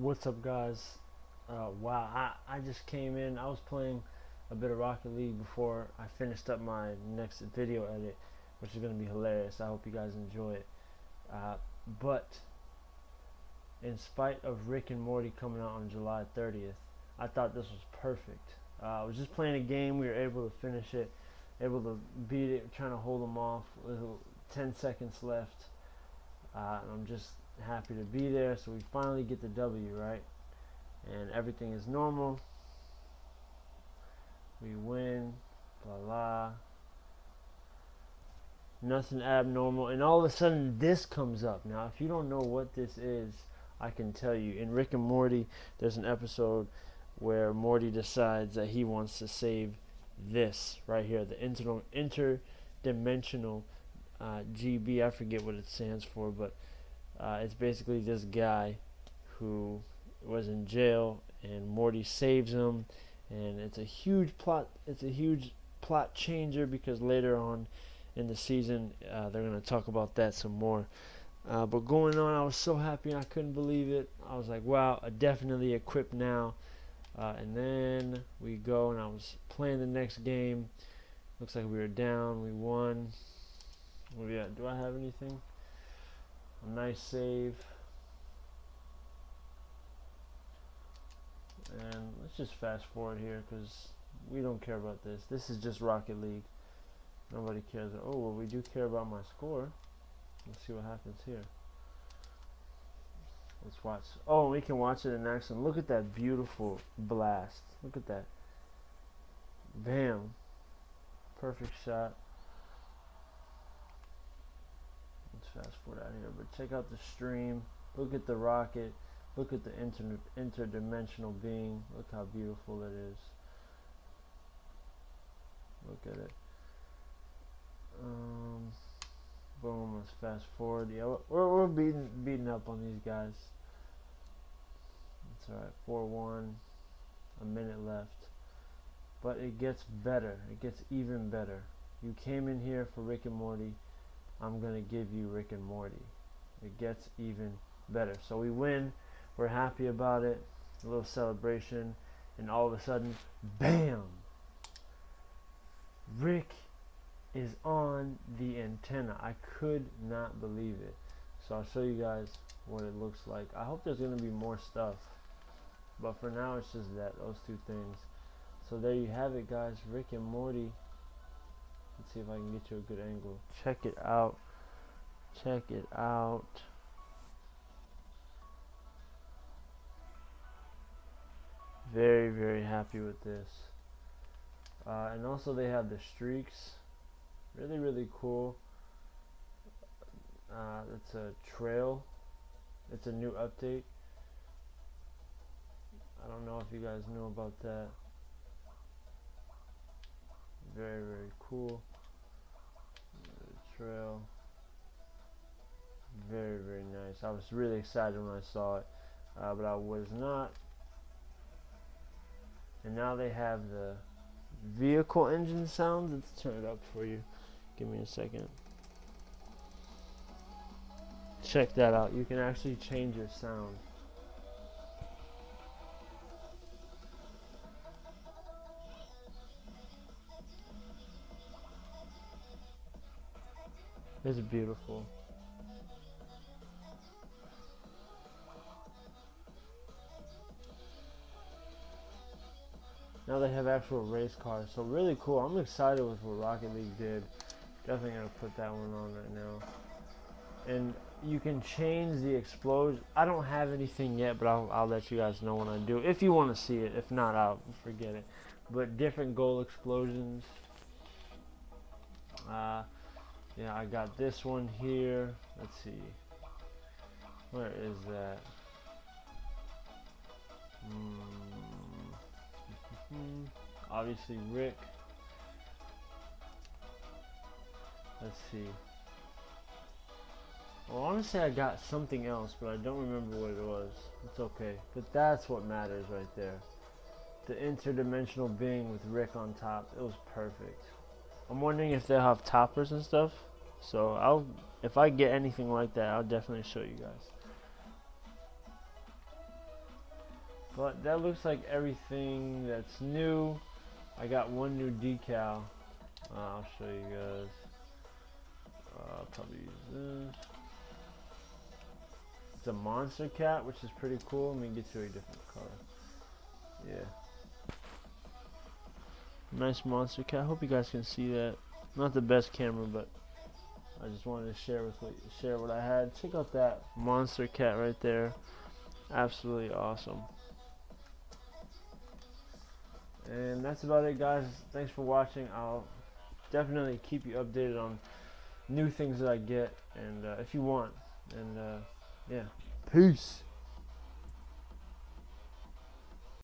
What's up, guys? Uh, wow, I, I just came in. I was playing a bit of Rocket League before I finished up my next video edit, which is going to be hilarious. I hope you guys enjoy it. Uh, but, in spite of Rick and Morty coming out on July 30th, I thought this was perfect. Uh, I was just playing a game. We were able to finish it, able to beat it, trying to hold them off. With 10 seconds left. Uh, I'm just happy to be there. So we finally get the W, right? And everything is normal. We win, blah blah. Nothing abnormal, and all of a sudden this comes up. Now, if you don't know what this is, I can tell you. In Rick and Morty, there's an episode where Morty decides that he wants to save this right here, the inter interdimensional uh, GB. I forget what it stands for, but uh, it's basically this guy who was in jail, and Morty saves him, and it's a huge plot. It's a huge plot changer because later on in the season uh, they're gonna talk about that some more. Uh, but going on, I was so happy I couldn't believe it. I was like, wow, definitely equipped now. Uh, and then we go, and I was playing the next game. Looks like we were down. We won. Do, do I have anything? Nice save. And let's just fast forward here because we don't care about this. This is just Rocket League. Nobody cares. Oh, well, we do care about my score. Let's see what happens here. Let's watch. Oh, we can watch it in action. Look at that beautiful blast. Look at that. Bam. Perfect shot. Let's fast forward out here. But check out the stream. Look at the rocket. Look at the inter interdimensional being. Look how beautiful it is. Look at it. Um, boom. Let's fast forward. Yeah, we're we're beating beating up on these guys. It's all right. Four one. A minute left. But it gets better. It gets even better. You came in here for Rick and Morty. I'm gonna give you Rick and Morty. It gets even better. So we win. We're happy about it. A little celebration, and all of a sudden, bam! Rick is on the antenna. I could not believe it. So I'll show you guys what it looks like. I hope there's going to be more stuff. But for now, it's just that, those two things. So there you have it, guys. Rick and Morty. See if I can get you a good angle. Check it out. Check it out. Very, very happy with this. Uh, and also they have the streaks. Really, really cool. Uh, it's a trail. It's a new update. I don't know if you guys know about that. Very, very cool. Trail. Very, very nice. I was really excited when I saw it, uh, but I was not and now they have the vehicle engine sounds. Let's turn it up for you. Give me a second. Check that out. You can actually change your sound. It's beautiful. Now they have actual race cars, so really cool. I'm excited with what Rocket League did. Definitely gonna put that one on right now. And you can change the explosion. I don't have anything yet, but I'll, I'll let you guys know when I do. If you want to see it, if not, I'll forget it. But different goal explosions. Uh, yeah, I got this one here. Let's see. Where is that? Hmm, obviously Rick. Let's see. Well, honestly, I got something else, but I don't remember what it was. It's okay. But that's what matters right there. The interdimensional being with Rick on top. It was perfect. I'm wondering if they'll have toppers and stuff. So I'll, if I get anything like that, I'll definitely show you guys. But that looks like everything that's new. I got one new decal. Uh, I'll show you guys. Uh, I'll probably use this. It's a Monstercat, which is pretty cool. Let me get you a different color. Yeah. Nice Monstercat. I Hope you guys can see that. Not the best camera, but I just wanted to share with what, share what I had. Check out that Monstercat right there. Absolutely awesome. And that's about it, guys. Thanks for watching. I'll definitely keep you updated on new things that I get, and uh, if you want. And uh, yeah, peace.